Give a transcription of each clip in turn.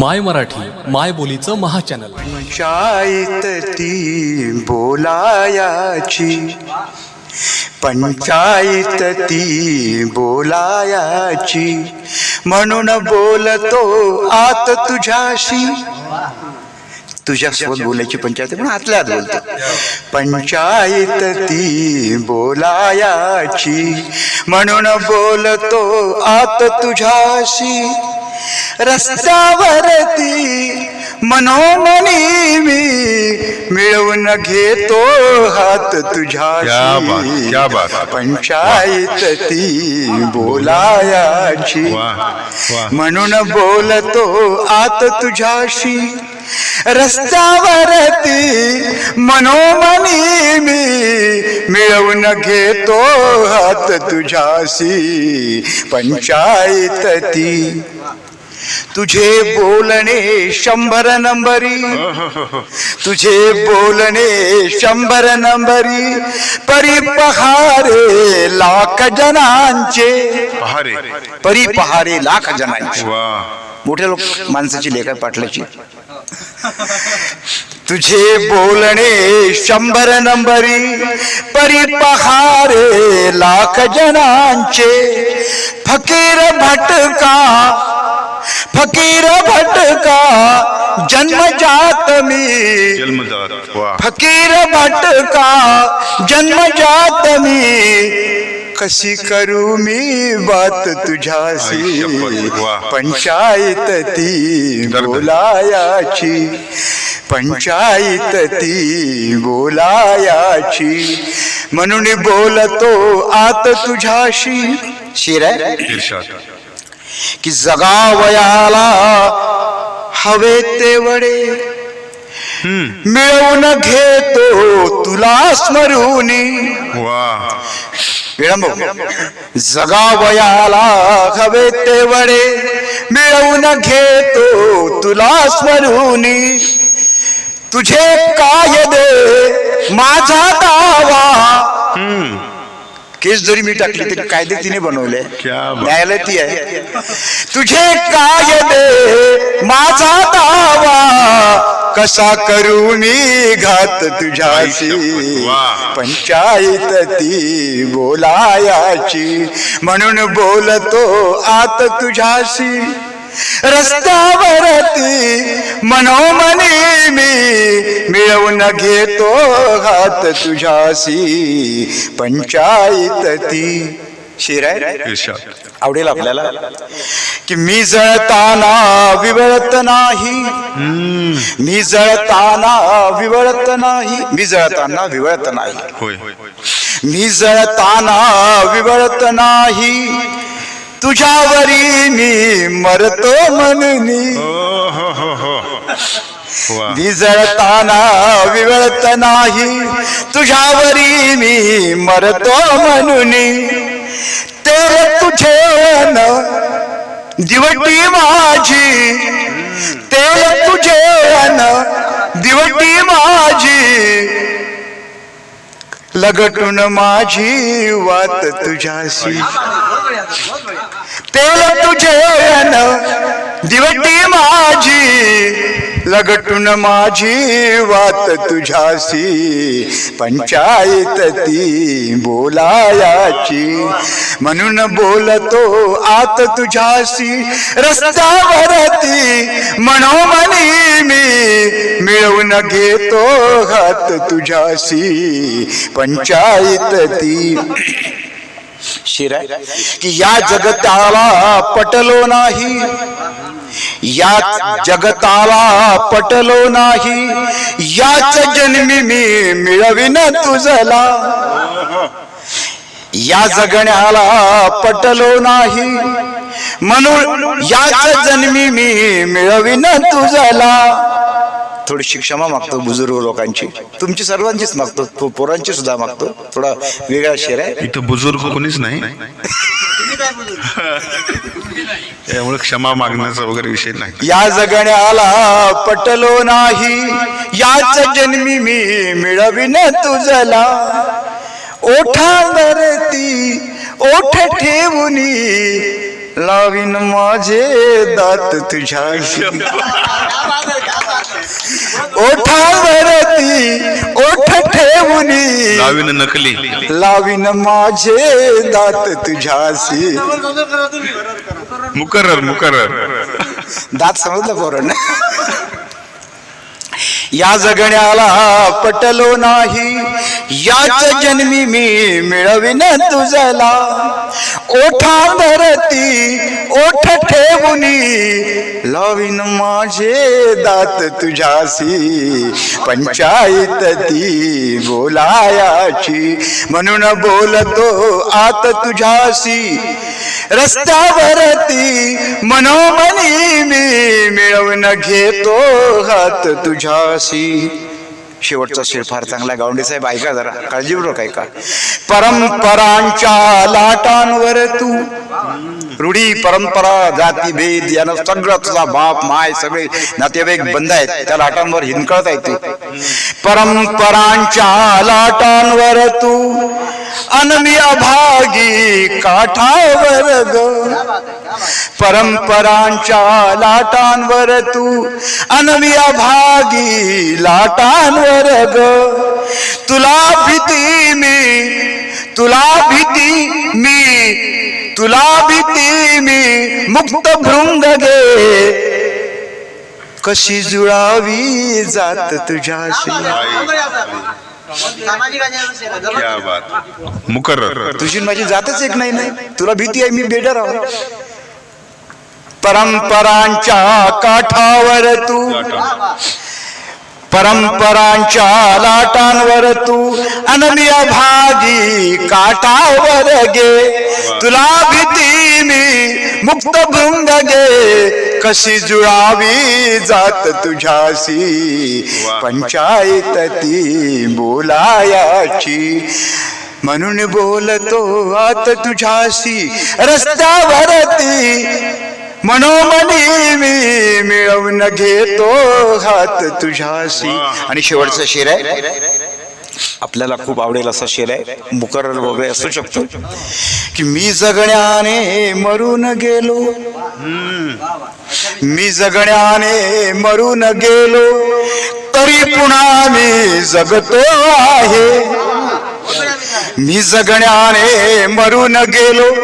माय मराठी माय बोलीचं महाचॅनल. पंचायत ती बोलायाची. पंचायत ती बोलायाची. म्हणून बोलतो आत तुझ्याशी. तुझ्यासोबत बोलायची पंचायत आहे, पण आतल्या आत बोलतो. पंचायत ती बोलायाची. म्हणून बोलतो आत तुझ्याशी. रस्त्यावरती मनोमनी मी मिळवून घेतो हात तुझ्याशी क्या बात. पंचायत ती बोलायाची. म्हणून बोलतो आत तुझ्याशी रस्त्यावरती मनोमनी मी मिळवून घेतो हात तुझ्याशी पंचायत ती तुझे बोलणे शंभर नंबरी. तुझे बोलणे शंभर नंबरी. परी पहारे लाख जणांचे पहारे. परी पहारे लाख जणांचे वा. मोठे लोक माणसाची लेखा पाटलाची. तुझे बोलणे शंभर नंबरी. परी पहारे लाख जणांचे फकीर भटका फकीर भटका जन्मजात मी? फकीर भटका जन्मजात मी? कशी करू मी बात तुझ्याशी. पंचायत ती. बोलायाची. पंचायत ती बोलायाची. म्हणून बोलतो आत तुझ्याशी. शिर आहे इर्षाद की जगावयाला हवे तेवढे मिळवून घेतो तुला स्मरूनी वा विळंब जगावयाला हवे तेवढे मिळवून घेतो तुला स्मरूनी तुझे कायदे माझा दावा। केस जरी मी टाकली तरी कायदे तिने बनवले क्या. न्यायालय ती आहे तुझे कायदे माझा दावा कसा करू मी घात तुझ्याशी. पंचायत ती बोलायाची म्हणून बोलतो आत तुझ्याशी रस्त्यावरती मनोमनी मी मिळवून घेतो हात तुझ्याशी. पंचायत ती शिर आहे इर्षाद आवडेल आपल्याला की मी जळताना विवळत नाही. मी जळताना विवळत नाही. मी जळताना विवळत नाही. होय. मी जळताना विवळत नाही. तुझ्यावरी मी मरतो म्हणून. विजळताना जळताना विवळत नाही. तुझ्यावरी मी मरतो म्हणून. ते तुझे न दिवटी माझी. ते तुझे न दिवटी माझी. लगटून माझी वात तुझ्याशी. तेल तुझे दिवटी माझी लगटून माझी वात तुझ्याशी पंचायत ती बोलायाची. म्हणून बोलतो आत तुझ्याशी रस्त्यावरती मनोमनी मी मिळवून घेतो हात तुझ्याशी पंचायत ती. शिरा की या जगताला पटलो नाही. या जगताला पटलो नाही. याच जन्मी मी मिळविन तुझला. या जगण्याला पटलो नाही. म्हणून याच जन्मी मी मिळविन तुझला. थोडीशी क्षमा मागतो बुजुर्ग लोकांची. तुमची सर्वांचीच मागतो पोरांची सुद्धा मागतो. थोडा वेगळा शेर आहे. इथं बुजुर्ग कोणीच नाही. त्यामुळे क्षमा मागण्याचा वगैरे विषय नाही. या जगण्याला पटलो नाही. याच जन्मी मी मिळविन तुझला. ओठावरती ओठ ठेवूनी लावीन माझे दात तुझ्याशी. ओठावरती ओठ ठेवूनी लावीन नकली. लावीन माझे दात तुझ्याशी. मुकरर मुकरर. दात समजलं पोरण या जगण्याला पटलो नाही. याच जन्मी मी मिळविन तुझला ओठांवरती ओठ ठेवूनी। लावीन माझे दात तुझ्यासी पंचायत ती बोलायाची। म्हणून बोलतो आत तुझ्यासी रस्त्यावरती मनोमनी मी मिळवून घेतो हात तुझ्याशी। शेवटचा शेर फार चांगला गावंडे साहेब ऐका जरा. काळजीपूर्वक ऐका. परंपरांच्या लाटांवर तू रूढी परंपरा जाती भेद यानं सगळं तुझा बाप माय सगळे नातेवाईक बंद आहेत. त्या लाटांवर हिंदकळत आहे तू. परंपरांच्या लाटांवर तू अनमी अभागी काठावर ग. परंपरांच्या लाटांवर तू अनवी अभागी लाटांवर ग. तुला भीती मी तुला भीती मी तुला भीती मी मुक्त भृंग गे. कशी जुळावी जात तुझ्याशी. क्या बात. मुकरर तुझी माझी जातच एक नाही नाही. तुला भीती आहे मी बेडर आहो. परंपरांच्या काठावर तू. परंपरांच्या लाटांवर तू. अनमिया भागी काठावर गे. तुला भीती मुक्त भृंग गे कशी जुळावी जात तुझ्याशी. पंचायत ती बोलायाची. म्हणून बोलतो आत तुझ्याशी. रस्त्यावरती मनोमनी मी मिळवून घेतो हात तुझ्याशी. आणि शेवटचा शेर आहे. आपल्याला खूप आवडेल असा शेर आहे. मुकरर वगैरे असू शकतो. की मी जगण्याने मरून गेलो. मी जगण्याने मरून गेलो. तरी पुन्हा मी जगतो आहे. मी जगण्याने मरून गेलो.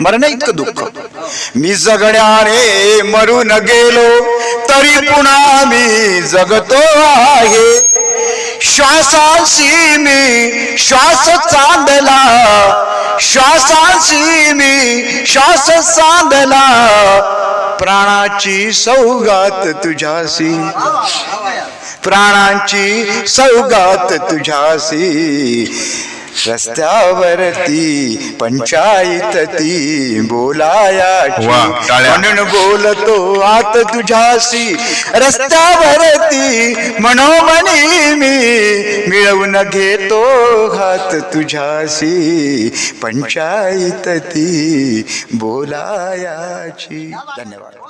मरण इतकं दुःख. मी जगण्याने मरून गेलो. तरी पुन्हा मी जगतो आहे. श्वासाशी मी श्वास चांदला श्वासाशी मी श्वास चांदला. प्राणाची सौगात तुझ्याशी प्राणांची सौगात तुझ्याशी. रस्त्यावरती पंचायत ती टाळ्या. म्हणून बोलतो आत तुझ्याशी रस्त्यावरती मनोमनी मी मिळवून घेतो हात तुझ्याशी पंचायत ती बोलायाची. धन्यवाद.